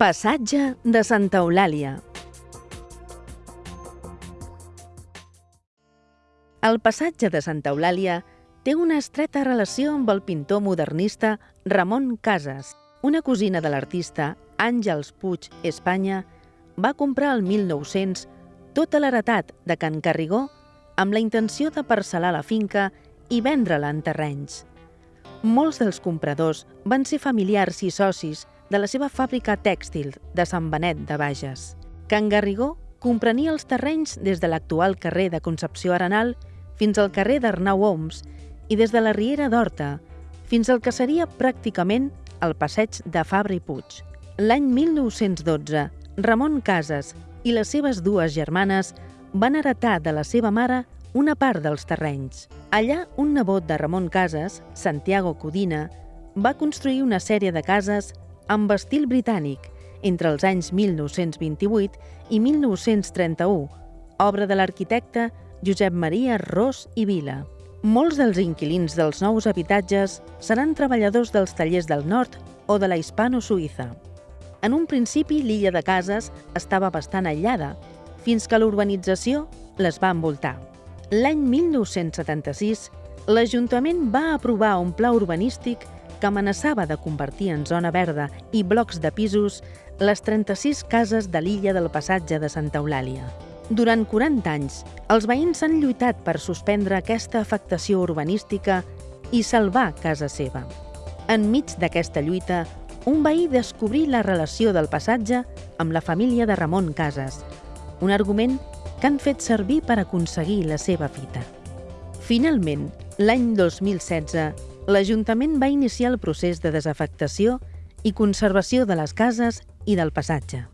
Passatge de Santa Eulàlia. El passatge de Santa Eulàlia té una estreta relació amb el pintor modernista Ramon Casas. Una cosina de l'artista Àngels Puig Espanya va comprar el 1900 tota l'heretat de Can Carrigó amb la intenció de parcel·lar la finca i vendre-la en terrenys. Molts dels compradors van ser familiars i socis de la seva fàbrica tèxtil de Sant Benet de Bages. Can Garrigó comprenia els terrenys des de l'actual carrer de Concepció Arenal fins al carrer d'Arnau Oms i des de la Riera d'Horta fins al que seria pràcticament el passeig de Fabra i Puig. L'any 1912, Ramon Casas i les seves dues germanes van heretar de la seva mare una part dels terrenys. Allà, un nebot de Ramon Casas, Santiago Codina, va construir una sèrie de cases amb estil britànic entre els anys 1928 i 1931, obra de l'arquitecte Josep Maria Ros i Vila. Molts dels inquilins dels nous habitatges seran treballadors dels tallers del nord o de la hispano-suïssa. En un principi, l'illa de cases estava bastant aïllada, fins que l'urbanització les va envoltar. L'any 1976, l'Ajuntament va aprovar un pla urbanístic que amenaçava de convertir en zona verda i blocs de pisos les 36 cases de l'illa del passatge de Santa Eulàlia. Durant 40 anys, els veïns han lluitat per suspendre aquesta afectació urbanística i salvar casa seva. Enmig d'aquesta lluita, un veí descobrí la relació del passatge amb la família de Ramon Casas, un argument que han fet servir per aconseguir la seva fita. Finalment, l'any 2016, l'Ajuntament va iniciar el procés de desafectació i conservació de les cases i del passatge.